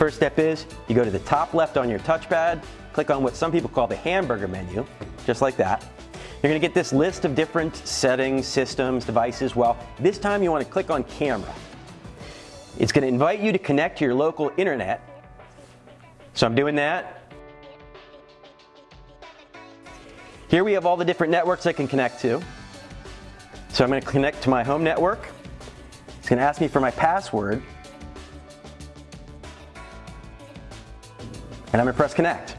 First step is you go to the top left on your touchpad, click on what some people call the hamburger menu, just like that. You're gonna get this list of different settings, systems, devices. Well, this time you wanna click on camera. It's gonna invite you to connect to your local internet. So I'm doing that. Here we have all the different networks I can connect to. So I'm gonna connect to my home network. It's gonna ask me for my password. And I'm gonna press connect.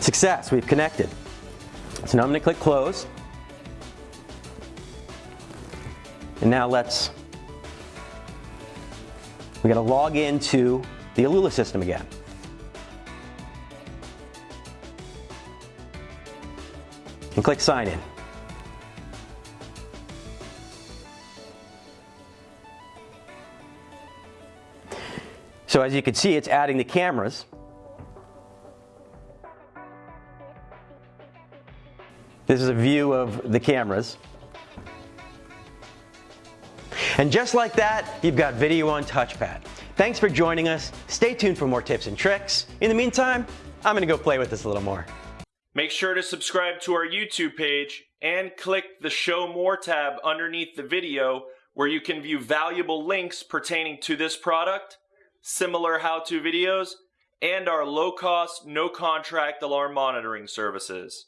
Success, we've connected. So now I'm gonna click close. And now let's, we gotta log into the Alula system again. And click sign in. So as you can see, it's adding the cameras. This is a view of the cameras. And just like that, you've got video on touchpad. Thanks for joining us. Stay tuned for more tips and tricks. In the meantime, I'm gonna go play with this a little more. Make sure to subscribe to our YouTube page and click the Show More tab underneath the video where you can view valuable links pertaining to this product similar how-to videos, and our low-cost, no-contract alarm monitoring services.